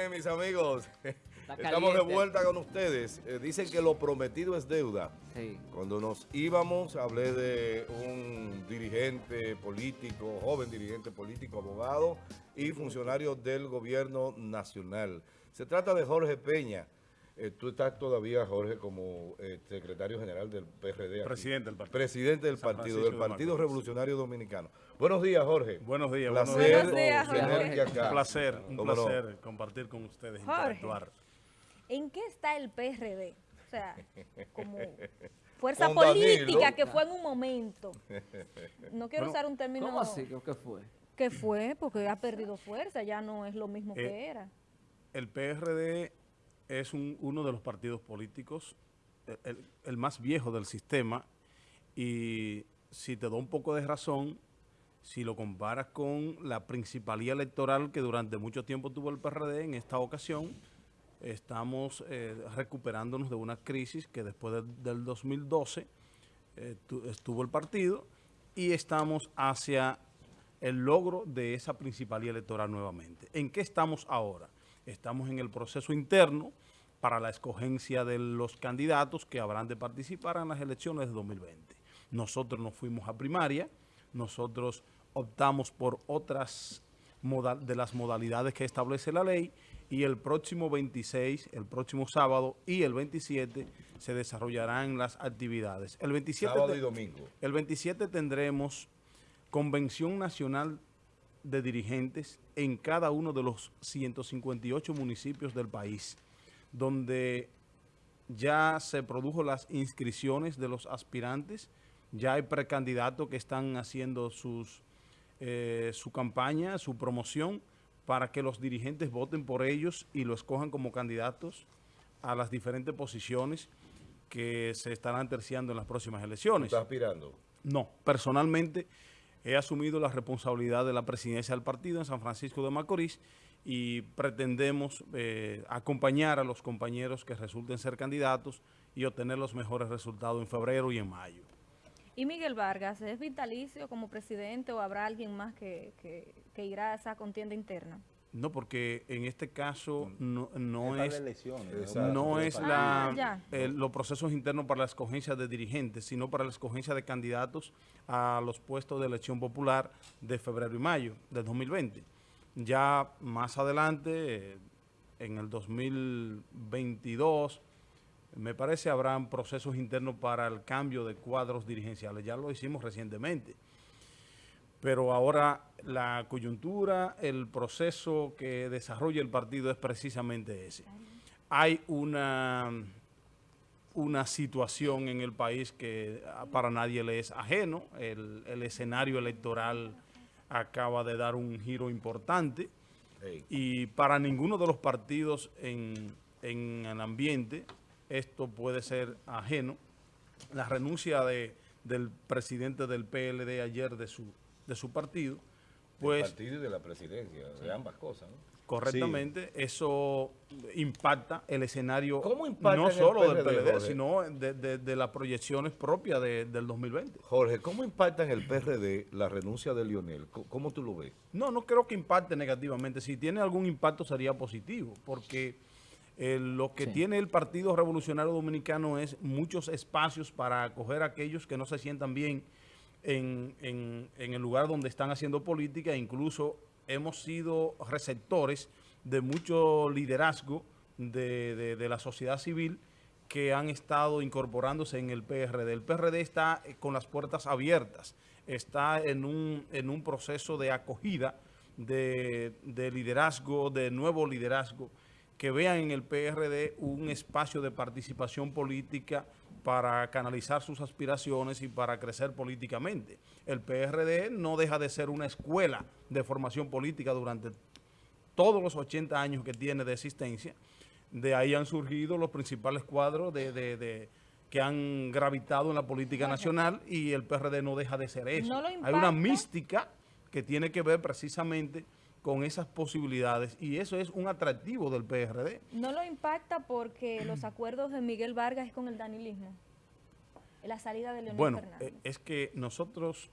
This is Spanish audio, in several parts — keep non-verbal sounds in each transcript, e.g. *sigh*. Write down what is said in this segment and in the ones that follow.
Bien, mis amigos, *laughs* estamos de vuelta con ustedes. Eh, dicen que lo prometido es deuda. Sí. Cuando nos íbamos, hablé de un dirigente político, joven dirigente político, abogado y funcionario del gobierno nacional. Se trata de Jorge Peña. Eh, tú estás todavía, Jorge, como eh, secretario general del PRD. Presidente del partido. Presidente del partido, del Partido Revolucionario Dominicano. Buenos días, Jorge. Buenos días. Placer buenos días, Jorge. Un placer, un placer compartir con ustedes, interactuar. ¿En qué está el PRD? O sea, como *laughs* fuerza política que fue en un momento. No quiero usar un término... ¿Cómo así? ¿Qué fue? ¿Qué fue? Porque ha perdido fuerza, ya no es lo mismo que eh, era. El PRD es uno de los partidos políticos, el, más viejo del sistema, y si te doy un poco de razón, si lo comparas con la principalía electoral que durante mucho tiempo tuvo el PRD, en esta ocasión estamos eh, recuperándonos de una crisis que después del 2012 eh, estuvo el partido y estamos hacia el logro de esa principalía electoral nuevamente. ¿En qué estamos ahora? Estamos en el proceso interno para la escogencia de los candidatos que habrán de participar en las elecciones de 2020. Nosotros nos fuimos a primaria, nosotros optamos por otras de las modalidades que establece la ley y el próximo 26, el próximo sábado y el 27 se desarrollarán las actividades. El 27 sábado y domingo. El 27 tendremos Convención Nacional de dirigentes en cada uno de los 158 municipios del país, donde ya se produjo las inscripciones de los aspirantes, ya hay precandidatos que están haciendo sus, eh, su campaña, su promoción, para que los dirigentes voten por ellos y lo escojan como candidatos a las diferentes posiciones que se estarán terciando en las próximas elecciones. ¿Estás aspirando? No, personalmente he asumido la responsabilidad de la presidencia del partido en San Francisco de Macorís y pretendemos eh, acompañar a los compañeros que resulten ser candidatos y obtener los mejores resultados en febrero y en mayo. ¿Y Miguel Vargas es vitalicio como presidente o habrá alguien más que, que, irá a esa contienda interna? No, porque en este caso no, no es, no es la, ah, los procesos internos para la escogencia de dirigentes, sino para la escogencia de candidatos a los puestos de elección popular de febrero y mayo del 2020. Ya más adelante, en el 2022, me parece habrán procesos internos para el cambio de cuadros dirigenciales. Ya lo hicimos recientemente. Pero ahora la coyuntura, el proceso que desarrolla el partido es precisamente ese. Hay una, una situación en el país que para nadie le es ajeno. El, escenario electoral acaba de dar un giro importante. Y para ninguno de los partidos en, en el ambiente esto puede ser ajeno. La renuncia de, del presidente del PLD ayer de su, de su partido, pues... Del partido y de la presidencia, de ambas cosas, Correctamente, eso impacta el escenario no solo del PLD, sino de, las proyecciones propias del 2020. Jorge, ¿cómo impacta en el PRD la renuncia de Lionel? ¿Cómo tú lo ves? No, no creo que impacte negativamente. Si tiene algún impacto sería positivo, porque eh, lo que tiene el Partido Revolucionario Dominicano es muchos espacios para acoger a aquellos que no se sientan bien en, el lugar donde están haciendo política. Incluso hemos sido receptores de mucho liderazgo de, la sociedad civil que han estado incorporándose en el PRD. El PRD está eh, con las puertas abiertas, está en un, en un proceso de acogida de, de liderazgo, de nuevo liderazgo, que vean en el PRD un espacio de participación política para canalizar sus aspiraciones y para crecer políticamente. El PRD no deja de ser una escuela de formación política durante todos los 80 años que tiene de existencia. De ahí han surgido los principales cuadros de, que han gravitado en la política nacional y el PRD no deja de ser eso. Hay una mística que tiene que ver precisamente con esas posibilidades y eso es un atractivo del PRD. ¿No lo impacta porque *clears throat* los acuerdos de Miguel Vargas es con el danilismo? La salida de Leonel bueno, Fernández. Bueno, es que nosotros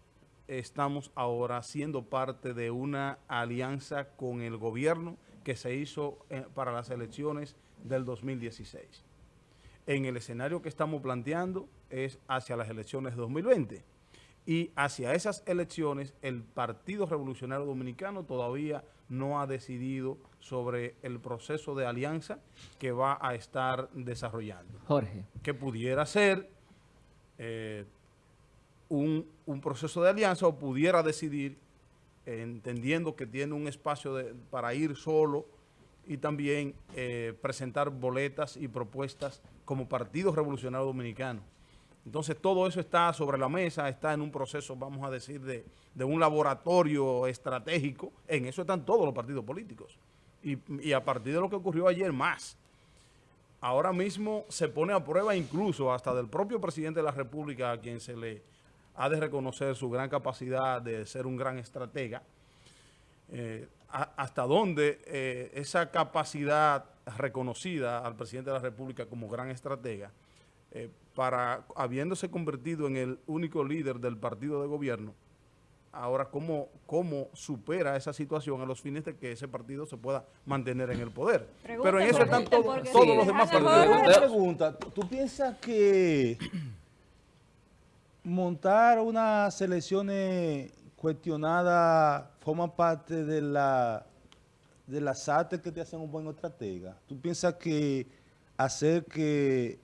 estamos ahora siendo parte de una alianza con el gobierno que se hizo eh, para las elecciones del 2016. En el escenario que estamos planteando es hacia las elecciones de 2020 y hacia esas elecciones el Partido Revolucionario Dominicano todavía no ha decidido sobre el proceso de alianza que va a estar desarrollando. Jorge. Que pudiera ser eh, un, proceso de alianza o pudiera decidir, entendiendo que tiene un espacio para ir solo y también eh, presentar boletas y propuestas como Partido Revolucionario Dominicano. Entonces todo eso está sobre la mesa, está en un proceso, vamos a decir, de, de un laboratorio estratégico. En eso están todos los partidos políticos. Y, a partir de lo que ocurrió ayer, más. Ahora mismo se pone a prueba incluso hasta del propio presidente de la República, a quien se le ha de reconocer su gran capacidad de ser un gran estratega, eh, hasta dónde eh, esa capacidad reconocida al presidente de la República como gran estratega, eh, para habiéndose convertido en el único líder del partido de gobierno, ahora cómo, cómo supera esa situación a los fines de que ese partido se pueda mantener en el poder. Pero en eso están todos los demás partidos. pregunta, ¿tú piensas que montar unas elecciones cuestionadas forma parte de la de las artes que te hacen un buen estratega. ¿Tú piensas que hacer que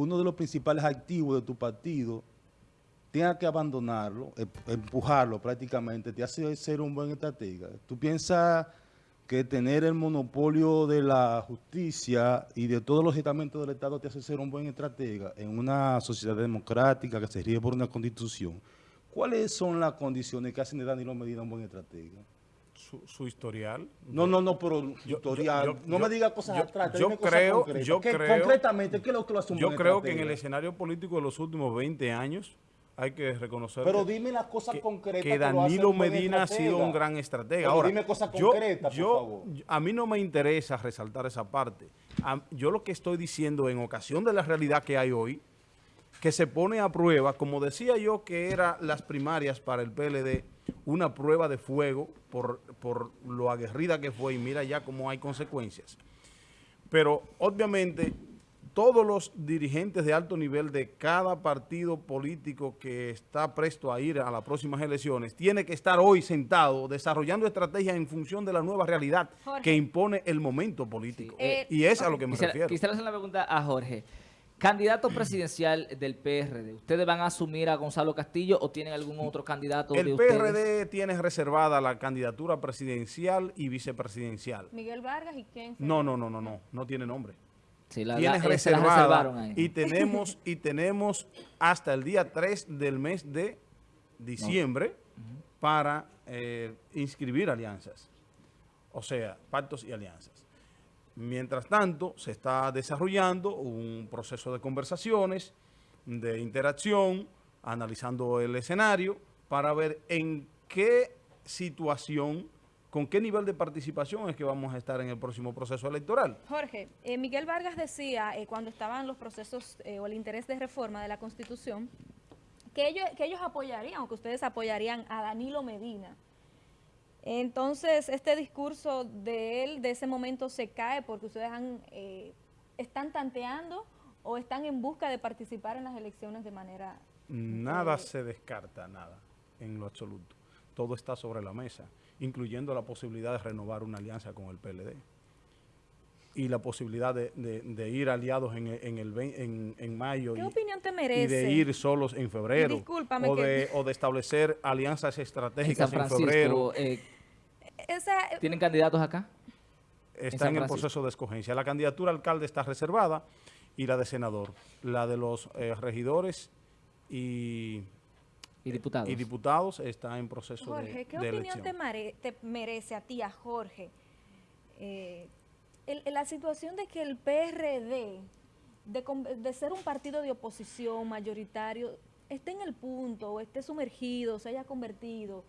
uno de los principales activos de tu partido tenga que abandonarlo, em, empujarlo prácticamente, te hace ser un buen estratega? ¿Tú piensas que tener el monopolio de la justicia y de todos los estamentos del Estado te hace ser un buen estratega en una sociedad democrática que se rige por una constitución. ¿Cuáles son las condiciones que hacen de Danilo Medina un buen estratega? Su, historial. No, no, no, pero historial. no me diga cosas atrás. Yo creo, yo creo, concretamente, ¿qué es lo que lo un Yo creo que en el escenario político de los últimos 20 años, hay que reconocer Pero dime las cosas concretas que Danilo Medina ha sido un gran estratega. Ahora, dime cosas concretas, por favor. a mí no me interesa resaltar esa parte. yo lo que estoy diciendo en ocasión de la realidad que hay hoy, que se pone a prueba, como decía yo que eran las primarias para el PLD, una prueba de fuego por, por lo aguerrida que fue y mira ya cómo hay consecuencias. Pero obviamente todos los dirigentes de alto nivel de cada partido político que está presto a ir a las próximas elecciones tiene que estar hoy sentado desarrollando estrategias en función de la nueva realidad que impone el momento político. Eh, y es a lo que me refiero. Quisiera hacer una pregunta a Jorge. Candidato presidencial del PRD, ¿ustedes van a asumir a Gonzalo Castillo o tienen algún otro candidato El PRD tiene reservada la candidatura presidencial y vicepresidencial. ¿Miguel Vargas y quién? No, no, no, no, no, no tiene nombre. Tienes reservada y tenemos y tenemos hasta el día 3 del mes de diciembre para eh, inscribir alianzas, o sea, pactos y alianzas. Mientras tanto, se está desarrollando un proceso de conversaciones, de interacción, analizando el escenario para ver en qué situación ¿Con qué nivel de participación es que vamos a estar en el próximo proceso electoral? Jorge, eh, Miguel Vargas decía eh, cuando estaban los procesos eh, o el interés de reforma de la Constitución que ellos, que ellos apoyarían o que ustedes apoyarían a Danilo Medina. Entonces, este discurso de él, de ese momento, se cae porque ustedes han, están tanteando o están en busca de participar en las elecciones de manera... Nada se descarta, nada, en lo absoluto. Todo está sobre la mesa incluyendo la posibilidad de renovar una alianza con el PLD y la posibilidad de, ir aliados en, el, en, mayo y, de ir solos en febrero o, de, o de establecer alianzas estratégicas en, febrero. Eh, ¿Tienen candidatos acá? Está en, el proceso de escogencia. La candidatura alcalde está reservada y la de senador. La de los eh, regidores y y diputados. Y diputados está en proceso Jorge, ¿qué opinión te, merece a ti, a Jorge, eh, la situación de que el PRD, de, ser un partido de oposición mayoritario, esté en el punto, esté sumergido, se haya convertido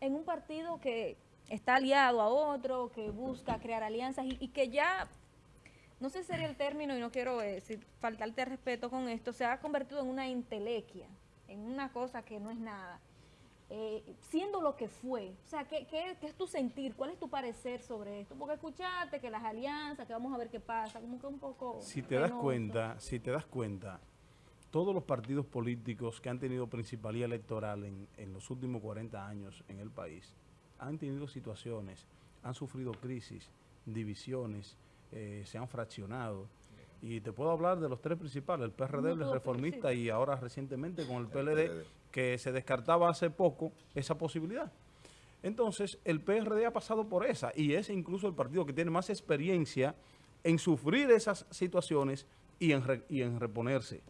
en un partido que está aliado a otro, que busca crear alianzas y, que ya, no sé si sería el término y no quiero decir, faltarte respeto con esto, se ha convertido en una intelequia en una cosa que no es nada. Eh, siendo lo que fue. O sea, ¿qué, ¿qué, es tu sentir? ¿Cuál es tu parecer sobre esto? Porque escuchaste que las alianzas, que vamos a ver qué pasa, como que un poco... Si te das cuenta, si te das cuenta, todos los partidos políticos que han tenido principalía electoral en, en los últimos 40 años en el país han tenido situaciones, han sufrido crisis, divisiones, eh, se han fraccionado. Y te puedo hablar de los tres principales, el PRD, el reformista y ahora recientemente con el PLD, que se descartaba hace poco esa posibilidad. Entonces, el PRD ha pasado por esa y es incluso el partido que tiene más experiencia en sufrir esas situaciones y en, y en reponerse.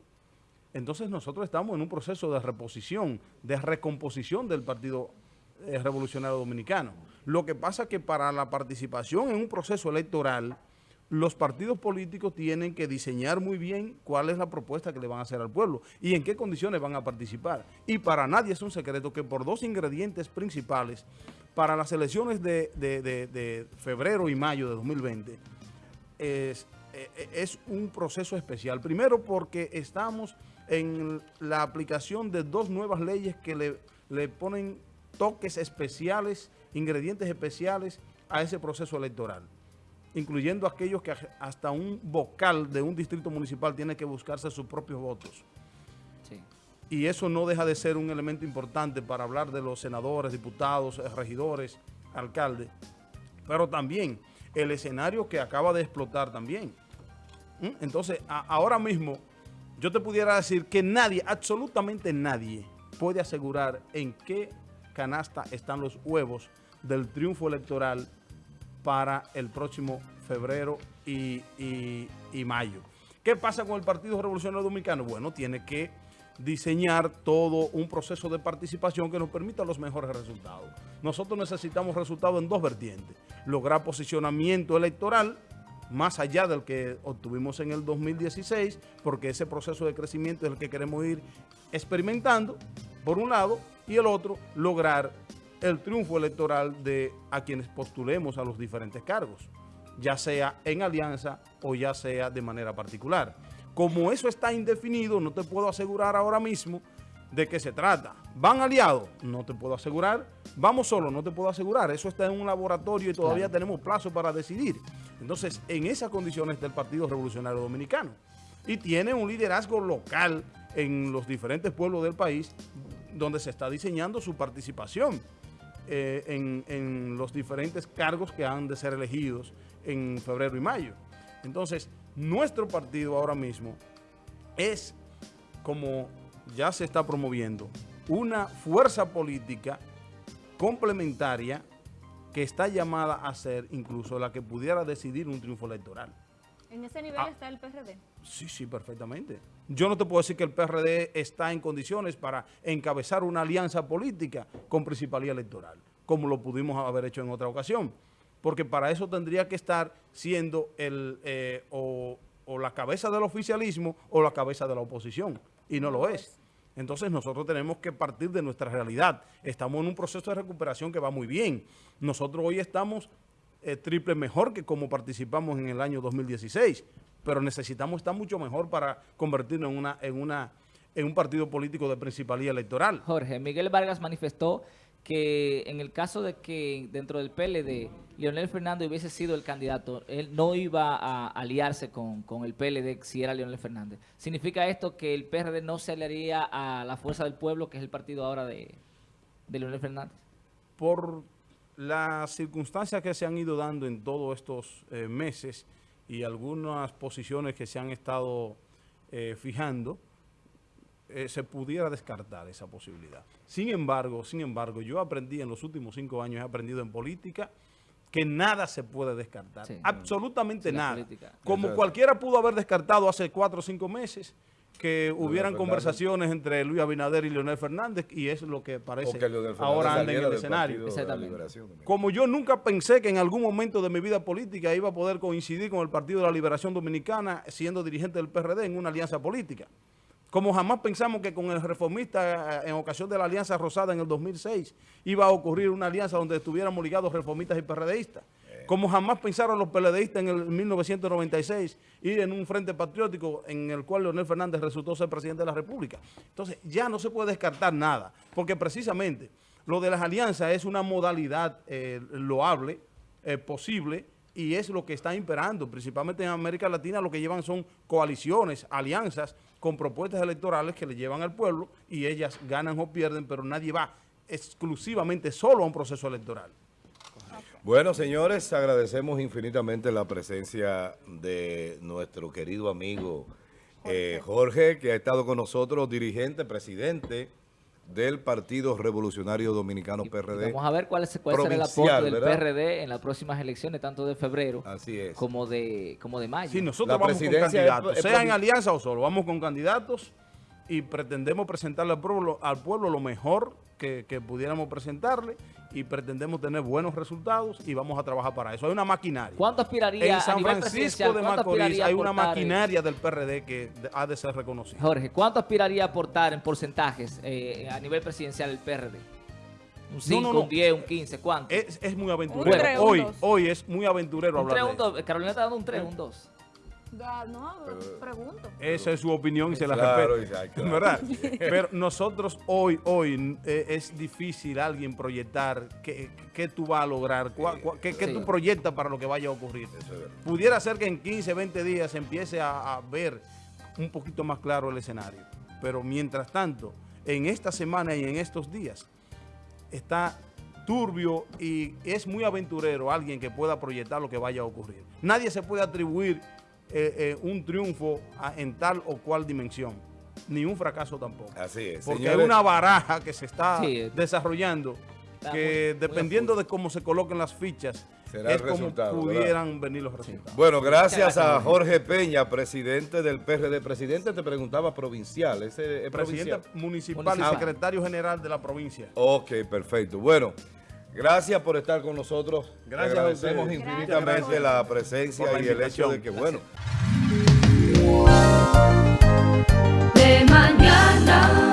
Entonces, nosotros estamos en un proceso de reposición, de recomposición del Partido eh, Revolucionario Dominicano. Lo que pasa es que para la participación en un proceso electoral, los partidos políticos tienen que diseñar muy bien cuál es la propuesta que le van a hacer al pueblo y en qué condiciones van a participar. Y para nadie es un secreto que por dos ingredientes principales, para las elecciones de, febrero y mayo de 2020, es, eh, es un proceso especial. Primero porque estamos en la aplicación de dos nuevas leyes que le ponen toques especiales, ingredientes especiales a ese proceso electoral incluyendo aquellos que hasta un vocal de un distrito municipal tiene que buscarse sus propios votos. Y eso no deja de ser un elemento importante para hablar de los senadores, diputados, eh, regidores, alcaldes, pero también el escenario que acaba de explotar también. ¿Mm? Entonces, ahora mismo, yo te pudiera decir que nadie, absolutamente nadie, puede asegurar en qué canasta están los huevos del triunfo electoral para el próximo febrero y, mayo. ¿Qué pasa con el Partido Revolucionario Dominicano? Bueno, tiene que diseñar todo un proceso de participación que nos permita los mejores resultados. Nosotros necesitamos resultados en dos vertientes. Lograr posicionamiento electoral más allá del que obtuvimos en el 2016, porque ese proceso de crecimiento es el que queremos ir experimentando, por un lado, y el otro, lograr el triunfo electoral de a quienes postulemos a los diferentes cargos, ya sea en alianza o ya sea de manera particular. Como eso está indefinido, no te puedo asegurar ahora mismo de qué se trata. ¿Van aliados? No te puedo asegurar. ¿Vamos solos? No te puedo asegurar. Eso está en un laboratorio y todavía tenemos plazo para decidir. Entonces, en esas condiciones está el Partido Revolucionario Dominicano. Y tiene un liderazgo local en los diferentes pueblos del país donde se está diseñando su participación. Eh, en, los diferentes cargos que han de ser elegidos en febrero y mayo. Entonces, nuestro partido ahora mismo es, como ya se está promoviendo, una fuerza política complementaria que está llamada a ser incluso la que pudiera decidir un triunfo electoral. ¿En ese nivel ah. está el PRD? Sí, sí, perfectamente. Yo no te puedo decir que el PRD está en condiciones para encabezar una alianza política con principalía electoral, como lo pudimos haber hecho en otra ocasión. Porque para eso tendría que estar siendo el eh, o, la cabeza del oficialismo o la cabeza de la oposición. Y no lo es. Entonces nosotros tenemos que partir de nuestra realidad. Estamos en un proceso de recuperación que va muy bien. Nosotros hoy estamos eh, triple mejor que como participamos en el año 2016, pero necesitamos estar mucho mejor para convertirnos en una en una en un partido político de principalía electoral. Jorge, Miguel Vargas manifestó que en el caso de que dentro del PLD Leonel Fernández hubiese sido el candidato, él no iba a aliarse con, el PLD si era Leonel Fernández. ¿Significa esto que el PRD no se aliaría a la Fuerza del Pueblo, que es el partido ahora de, de Leonel Fernández? Por las circunstancias que se han ido dando en todos estos eh, meses y algunas posiciones que se han estado eh, fijando, eh, se pudiera descartar esa posibilidad. Sin embargo, sin embargo, yo aprendí en los últimos cinco años, he aprendido en política, que nada se puede descartar. Absolutamente nada. Como cualquiera pudo haber descartado hace cuatro o cinco meses, que hubieran conversaciones entre Luis Abinader y Leonel Fernández y es lo que parece ahora anda en el escenario. Como yo nunca pensé que en algún momento de mi vida política iba a poder coincidir con el Partido de la Liberación Dominicana siendo dirigente del PRD en una alianza política. Como jamás pensamos que con el reformista eh, en ocasión de la Alianza Rosada en el 2006 iba a ocurrir una alianza donde estuviéramos ligados reformistas y PRDistas como jamás pensaron los PLDistas en el 1996 ir en un frente patriótico en el cual Leonel Fernández resultó ser presidente de la República. Entonces, ya no se puede descartar nada, porque precisamente Lo de las alianzas es una modalidad eh, loable, eh, posible, y es lo que está imperando. Principalmente en América Latina lo que llevan son coaliciones, alianzas con propuestas electorales que le llevan al pueblo y ellas ganan o pierden, pero nadie va exclusivamente solo a un proceso electoral. Bueno, señores, agradecemos infinitamente la presencia de nuestro querido amigo eh, Jorge, que ha estado con nosotros, dirigente, presidente del Partido Revolucionario Dominicano PRD. vamos a ver cuál, es, cuál será el apoyo del PRD en las próximas elecciones, tanto de febrero como de como de mayo. Sí, nosotros vamos con candidatos, sea en alianza o solo, vamos con candidatos y pretendemos presentarle al pueblo, al pueblo lo mejor que, pudiéramos presentarle y pretendemos tener buenos resultados y vamos a trabajar para eso. Hay una maquinaria. ¿Cuánto aspiraría En San Francisco de Macorís hay una maquinaria del PRD que ha de ser reconocida. Jorge, ¿cuánto aspiraría a aportar en porcentajes eh, a nivel presidencial el PRD? Un 5, un 10, un 15, ¿cuánto? Es, muy aventurero. hoy, hoy es muy aventurero hablar de. Carolina está dando un 3, un 2. No, pregunto. Esa es su opinión y se la respeto. ¿Verdad? *laughs* Pero nosotros hoy, hoy eh, es difícil alguien proyectar qué, qué tú vas a lograr, qué, qué tú proyectas para lo que vaya a ocurrir. Pudiera ser que en 15, 20 días se empiece a, a ver un poquito más claro el escenario. Pero mientras tanto, en esta semana y en estos días, está turbio y es muy aventurero alguien que pueda proyectar lo que vaya a ocurrir. Nadie se puede atribuir eh, eh, un triunfo en tal o cual dimensión, ni un fracaso tampoco. Así es. Porque hay una baraja que se está desarrollando que dependiendo de cómo se coloquen las fichas, es como pudieran venir los resultados. Bueno, gracias a Jorge Peña, presidente del PRD. Presidente, te preguntaba provincial. Ese, es presidente municipal, y secretario general de la provincia. Ok, perfecto. Bueno, Gracias por estar con nosotros. Gracias. Agradecemos a infinitamente Gracias. la presencia y el hecho de que, bueno. De mañana.